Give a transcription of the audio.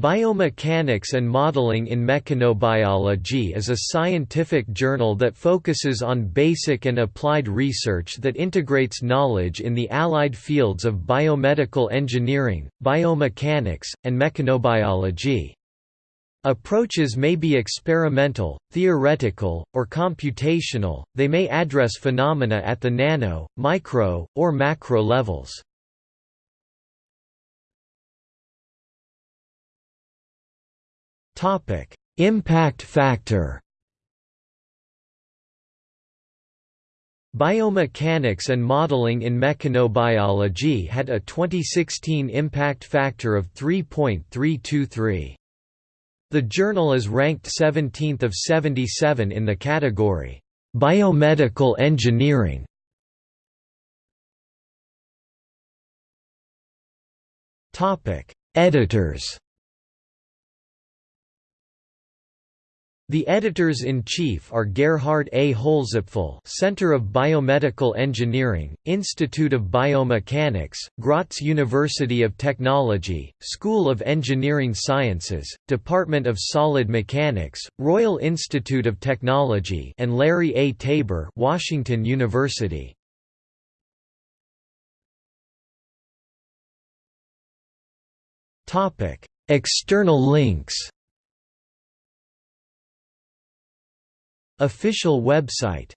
Biomechanics and Modeling in Mechanobiology is a scientific journal that focuses on basic and applied research that integrates knowledge in the allied fields of biomedical engineering, biomechanics, and mechanobiology. Approaches may be experimental, theoretical, or computational, they may address phenomena at the nano, micro, or macro levels. Topic: Impact factor. Biomechanics and modeling in mechanobiology had a 2016 impact factor of 3.323. The journal is ranked 17th of 77 in the category Biomedical Engineering. Topic: Editors. The editors-in-chief are Gerhard A. Holzapfel Center of Biomedical Engineering, Institute of Biomechanics, Graz University of Technology, School of Engineering Sciences, Department of Solid Mechanics, Royal Institute of Technology and Larry A. Taber Washington University. External links Official website